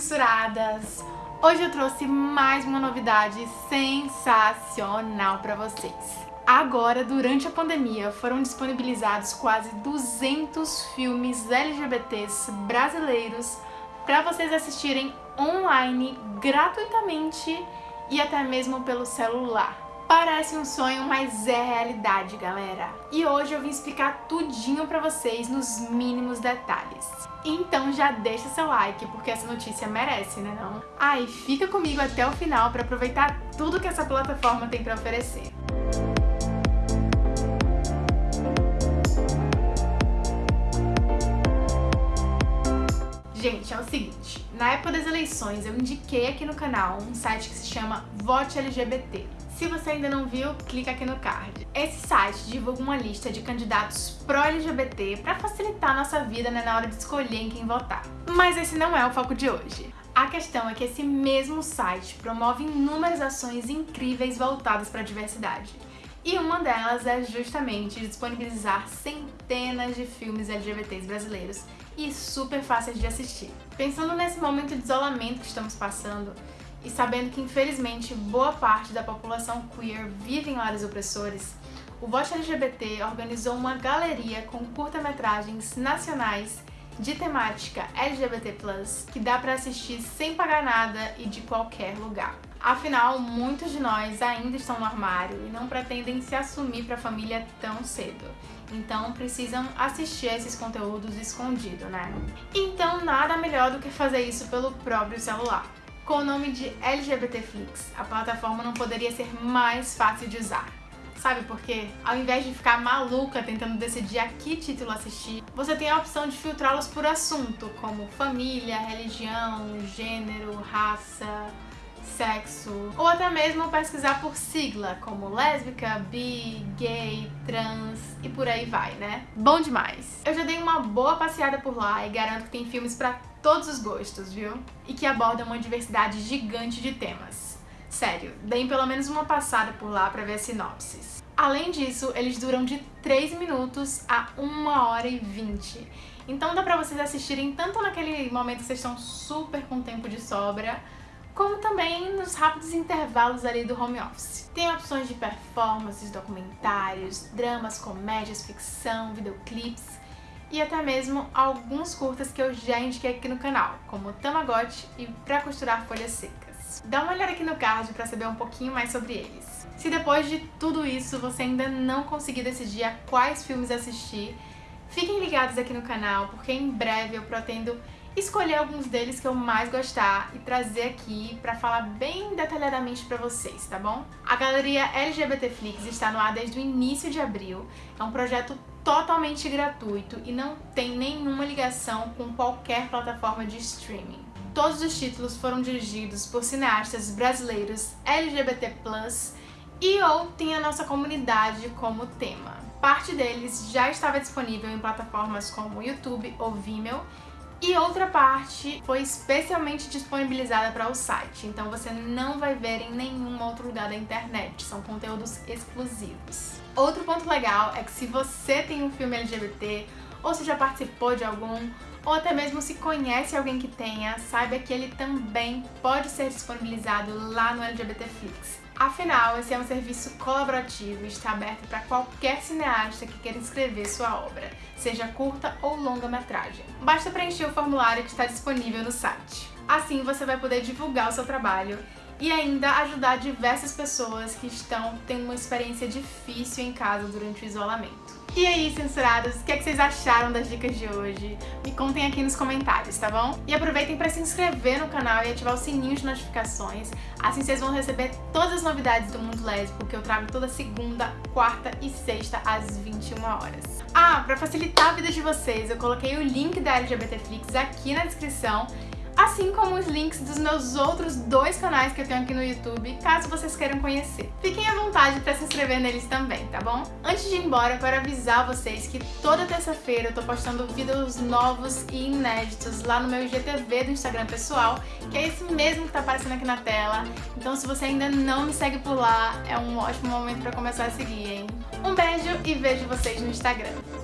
censuradas! Hoje eu trouxe mais uma novidade sensacional para vocês. Agora, durante a pandemia, foram disponibilizados quase 200 filmes LGBTs brasileiros para vocês assistirem online gratuitamente e até mesmo pelo celular. Parece um sonho, mas é realidade, galera. E hoje eu vim explicar tudinho pra vocês nos mínimos detalhes. Então já deixa seu like, porque essa notícia merece, né não? Ah, e fica comigo até o final pra aproveitar tudo que essa plataforma tem pra oferecer. Gente, é o seguinte, na época das eleições eu indiquei aqui no canal um site que se chama Vote LGBT. Se você ainda não viu, clica aqui no card. Esse site divulga uma lista de candidatos pró-LGBT para facilitar a nossa vida né, na hora de escolher em quem votar. Mas esse não é o foco de hoje. A questão é que esse mesmo site promove inúmeras ações incríveis voltadas para a diversidade. E uma delas é justamente disponibilizar centenas de filmes LGBTs brasileiros e super fáceis de assistir. Pensando nesse momento de isolamento que estamos passando, e sabendo que infelizmente boa parte da população queer vive em lares opressores, o Vote LGBT organizou uma galeria com curta-metragens nacionais de temática LGBT+, que dá para assistir sem pagar nada e de qualquer lugar. Afinal, muitos de nós ainda estão no armário e não pretendem se assumir para a família tão cedo. Então precisam assistir a esses conteúdos escondido, né? Então nada melhor do que fazer isso pelo próprio celular. Com o nome de LGBTflix, a plataforma não poderia ser mais fácil de usar. Sabe por quê? Ao invés de ficar maluca tentando decidir a que título assistir, você tem a opção de filtrá-los por assunto, como família, religião, gênero, raça, sexo, ou até mesmo pesquisar por sigla, como lésbica, bi, gay, trans e por aí vai, né? Bom demais! Eu já dei uma boa passeada por lá e garanto que tem filmes pra todos os gostos, viu? E que abordam uma diversidade gigante de temas. Sério, deem pelo menos uma passada por lá pra ver as sinopses. Além disso, eles duram de 3 minutos a 1 hora e 20. Então dá pra vocês assistirem tanto naquele momento que vocês estão super com tempo de sobra, como também nos rápidos intervalos ali do home office. Tem opções de performances, documentários, dramas, comédias, ficção, videoclips e até mesmo alguns curtas que eu já indiquei aqui no canal, como Tamagotchi e Pra Costurar Folhas Secas. Dá uma olhada aqui no card para saber um pouquinho mais sobre eles. Se depois de tudo isso você ainda não conseguir decidir a quais filmes assistir, fiquem ligados aqui no canal, porque em breve eu pretendo escolher alguns deles que eu mais gostar e trazer aqui pra falar bem detalhadamente pra vocês, tá bom? A galeria LGBTflix está no ar desde o início de abril, é um projeto totalmente gratuito e não tem nenhuma ligação com qualquer plataforma de streaming. Todos os títulos foram dirigidos por cineastas brasileiros LGBT+, e ou tem a nossa comunidade como tema. Parte deles já estava disponível em plataformas como YouTube ou Vimeo e outra parte foi especialmente disponibilizada para o site, então você não vai ver em nenhum outro lugar da internet, são conteúdos exclusivos. Outro ponto legal é que se você tem um filme LGBT, ou se já participou de algum, ou até mesmo se conhece alguém que tenha, saiba que ele também pode ser disponibilizado lá no LGBTflix. Afinal, esse é um serviço colaborativo e está aberto para qualquer cineasta que queira inscrever sua obra, seja curta ou longa-metragem. Basta preencher o formulário que está disponível no site. Assim você vai poder divulgar o seu trabalho e ainda ajudar diversas pessoas que estão tendo uma experiência difícil em casa durante o isolamento. E aí, censurados, o que, é que vocês acharam das dicas de hoje? Me contem aqui nos comentários, tá bom? E aproveitem para se inscrever no canal e ativar o sininho de notificações, assim vocês vão receber todas as novidades do mundo lésbico que eu trago toda segunda, quarta e sexta às 21 horas. Ah, para facilitar a vida de vocês, eu coloquei o link da LGBTflix aqui na descrição assim como os links dos meus outros dois canais que eu tenho aqui no YouTube, caso vocês queiram conhecer. Fiquem à vontade para se inscrever neles também, tá bom? Antes de ir embora, eu quero avisar vocês que toda terça-feira eu tô postando vídeos novos e inéditos lá no meu IGTV do Instagram pessoal, que é esse mesmo que tá aparecendo aqui na tela. Então se você ainda não me segue por lá, é um ótimo momento para começar a seguir, hein? Um beijo e vejo vocês no Instagram.